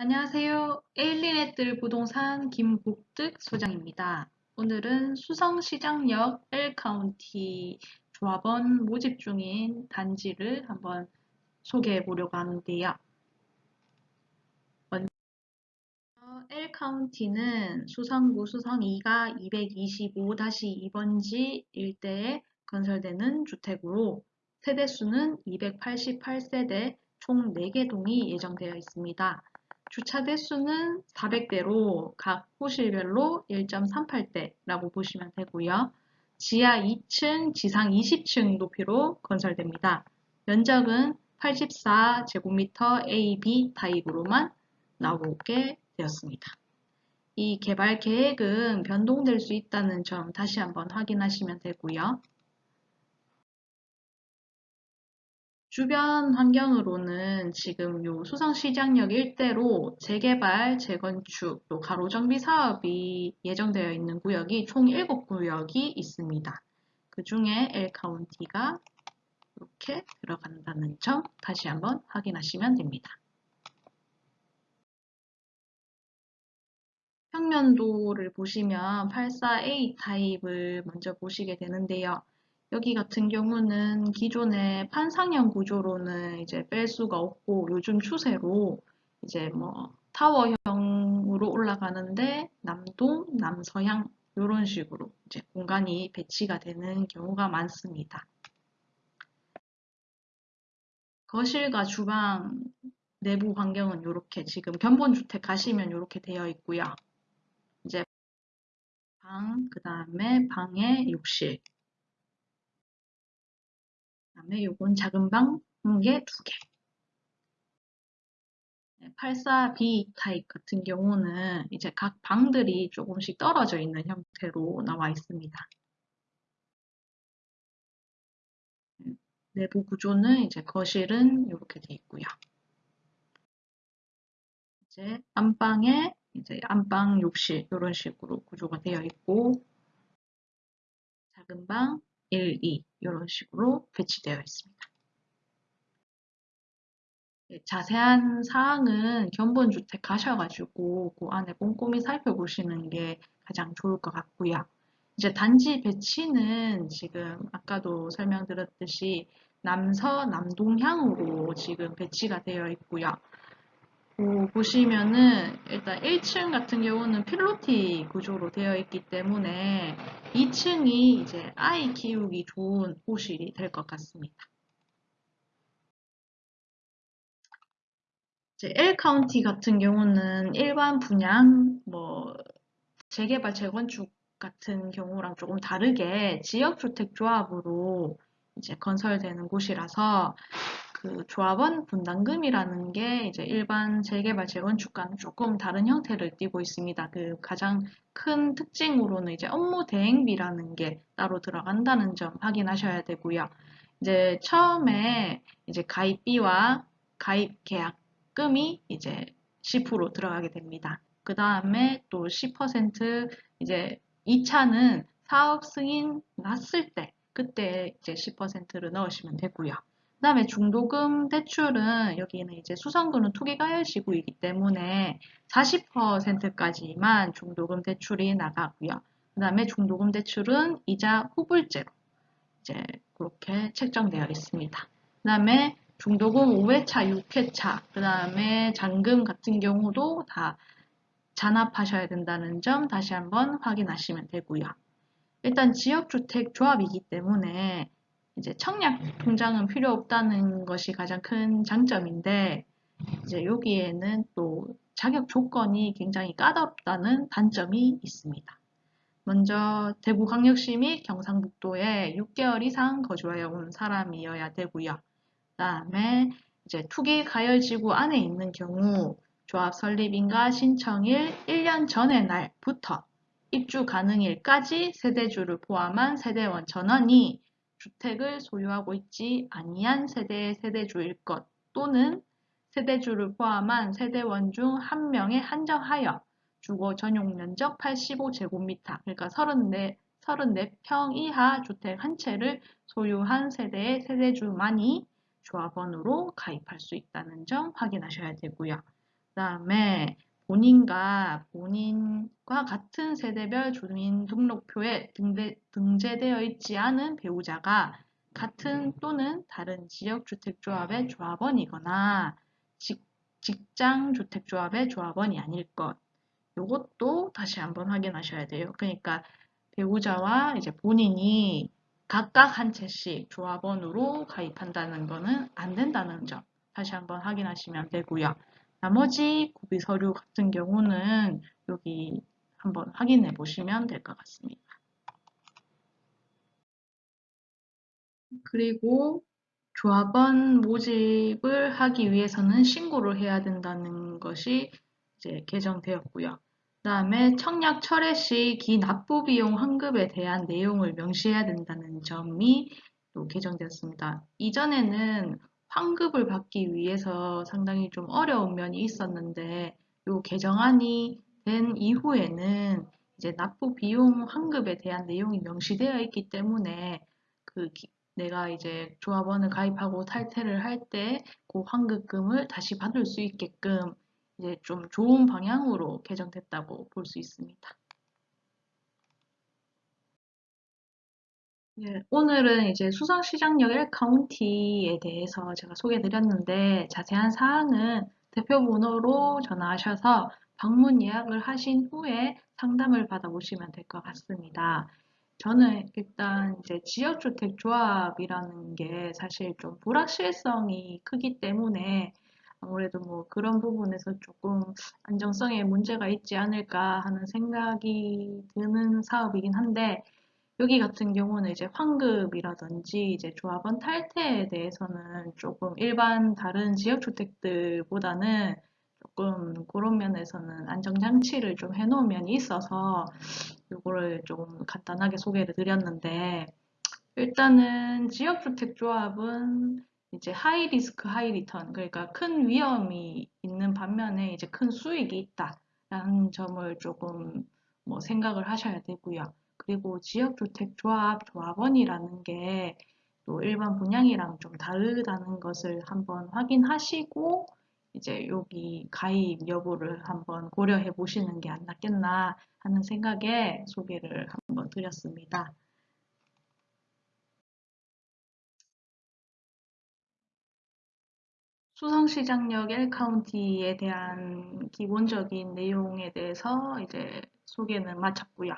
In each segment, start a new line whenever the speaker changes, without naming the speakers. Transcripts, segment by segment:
안녕하세요. 에일리넷들 부동산 김국득 소장입니다. 오늘은 수성시장역 L카운티 조합원 모집 중인 단지를 한번 소개해 보려고 하는데요. 먼저 L카운티는 수성구 수성 2가 225-2번지 일대에 건설되는 주택으로 세대수는 288세대 총 4개 동이 예정되어 있습니다. 주차 대수는 400대로 각 호실별로 1.38대라고 보시면 되고요. 지하 2층, 지상 20층 높이로 건설됩니다. 면적은 84제곱미터 A, B 타입으로만 나오게 되었습니다. 이 개발 계획은 변동될 수 있다는 점 다시 한번 확인하시면 되고요. 주변 환경으로는 지금 요 수성시장역 일대로 재개발, 재건축, 또 가로정비 사업이 예정되어 있는 구역이 총 7구역이 있습니다. 그 중에 L카운티가 이렇게 들어간다는 점 다시 한번 확인하시면 됩니다. 평면도를 보시면 84A 타입을 먼저 보시게 되는데요. 여기 같은 경우는 기존의 판상형 구조로는 이제 뺄 수가 없고 요즘 추세로 이제 뭐 타워형으로 올라가는데 남동, 남서향 이런 식으로 이제 공간이 배치가 되는 경우가 많습니다. 거실과 주방 내부 환경은 이렇게 지금 견본주택 가시면 이렇게 되어 있고요. 이제 방, 그 다음에 방에 욕실, 다음에 요건 작은 방 한 개, 두 개. 84B 타입 같은 경우는 이제 각 방들이 조금씩 떨어져 있는 형태로 나와 있습니다. 내부 구조는 이제 거실은 이렇게 되어 있고요. 이제 안방에 이제 안방 욕실 이런 식으로 구조가 되어 있고 작은 방 1, 2 이런 식으로 배치되어 있습니다. 네, 자세한 사항은 견본주택 가셔가지고 그 안에 꼼꼼히 살펴보시는 게 가장 좋을 것 같고요. 이제 단지 배치는 지금 아까도 설명드렸듯이 남서 남동향으로 지금 배치가 되어 있고요. 오, 보시면은 일단 1층 같은 경우는 필로티 구조로 되어 있기 때문에 2층이 이제 아이 키우기 좋은 호실이 될 것 같습니다. 이제 L 카운티 같은 경우는 일반 분양, 뭐 재개발, 재건축 같은 경우랑 조금 다르게 지역주택 조합으로 이제 건설되는 곳이라서 그 조합원 분담금이라는 게 이제 일반 재개발 재건축과는 조금 다른 형태를 띠고 있습니다. 그 가장 큰 특징으로는 이제 업무 대행비라는 게 따로 들어간다는 점 확인하셔야 되고요. 이제 처음에 이제 가입비와 가입 계약금이 이제 10% 들어가게 됩니다. 그 다음에 또 10% 이제 2차는 사업 승인 났을 때 그때 이제 10%를 넣으시면 되고요. 그 다음에 중도금 대출은 여기는 이제 수성구는 투기가열시구이기 때문에 40%까지만 중도금 대출이 나가고요. 그 다음에 중도금 대출은 이자 후불제로 이제 그렇게 책정되어 있습니다. 그 다음에 중도금 5회차, 6회차, 그 다음에 잔금 같은 경우도 다 잔압하셔야 된다는 점 다시 한번 확인하시면 되고요. 일단 지역주택 조합이기 때문에 이제 청약 통장은 필요 없다는 것이 가장 큰 장점인데 이제 여기에는 또 자격 조건이 굉장히 까다롭다는 단점이 있습니다. 먼저 대구광역시 및 경상북도에 6개월 이상 거주하여 온 사람이어야 되고요. 그 다음에 이제 투기 가열지구 안에 있는 경우 조합 설립인가 신청일 1년 전의 날부터 입주 가능일까지 세대주를 포함한 세대원 전원이 주택을 소유하고 있지 아니한 세대의 세대주일 것 또는 세대주를 포함한 세대원 중 한 명에 한정하여 주거 전용 면적 85제곱미터 그러니까 34, 34평 이하 주택 한 채를 소유한 세대의 세대주만이 조합원으로 가입할 수 있다는 점 확인하셔야 되고요. 그 다음에 본인과 본인과 같은 세대별 주민등록표에 등대, 등재 되어 있지 않은 배우자가 같은 또는 다른 지역주택조합의 조합원이거나 직, 직장주택조합의 조합원이 아닐 것. 이것도 다시 한번 확인하셔야 돼요. 그러니까 배우자와 이제 본인이 각각 한 채씩 조합원으로 가입한다는 것은 안 된다는 점 다시 한번 확인하시면 되고요. 나머지 구비 서류 같은 경우는 여기 한번 확인해 보시면 될 것 같습니다. 그리고 조합원 모집을 하기 위해서는 신고를 해야 된다는 것이 이제 개정되었고요. 그 다음에 청약 철회 시 기 납부 비용 환급에 대한 내용을 명시해야 된다는 점이 또 개정되었습니다. 이전에는 환급을 받기 위해서 상당히 좀 어려운 면이 있었는데 이 개정안이 된 이후에는 이제 납부 비용 환급에 대한 내용이 명시되어 있기 때문에 그 기, 내가 이제 조합원을 가입하고 탈퇴를 할 때 그 환급금을 다시 받을 수 있게끔 이제 좀 좋은 방향으로 개정됐다고 볼 수 있습니다. 네, 오늘은 이제 수성시장역 1카운티에 대해서 제가 소개해 드렸는데 자세한 사항은 대표 번호로 전화하셔서 방문 예약을 하신 후에 상담을 받아보시면 될 것 같습니다. 저는 일단 이제 지역주택조합이라는 게 사실 좀 불확실성이 크기 때문에 아무래도 뭐 그런 부분에서 조금 안정성에 문제가 있지 않을까 하는 생각이 드는 사업이긴 한데 여기 같은 경우는 이제 환급이라든지 이제 조합원 탈퇴에 대해서는 조금 일반 다른 지역 주택들보다는 조금 그런 면에서는 안전장치를 좀 해놓은 면이 있어서 이거를 좀 간단하게 소개를 드렸는데 일단은 지역주택조합은 이제 high risk high return 그러니까 큰 위험이 있는 반면에 이제 큰 수익이 있다라는 점을 조금 뭐 생각을 하셔야 되고요. 그리고 지역주택조합 조합원이라는 게 또 일반 분양이랑 좀 다르다는 것을 한번 확인하시고 이제 여기 가입 여부를 한번 고려해 보시는 게 안 낫겠나 하는 생각에 소개를 한번 드렸습니다. 수성시장역 1카운티에 대한 기본적인 내용에 대해서 이제 소개는 마쳤고요.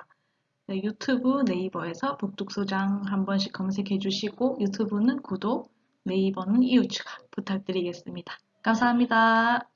네, 유튜브 네이버에서 북둑소장 한 번씩 검색해 주시고 유튜브는 구독, 네이버는 이웃 추가 부탁드리겠습니다. 감사합니다.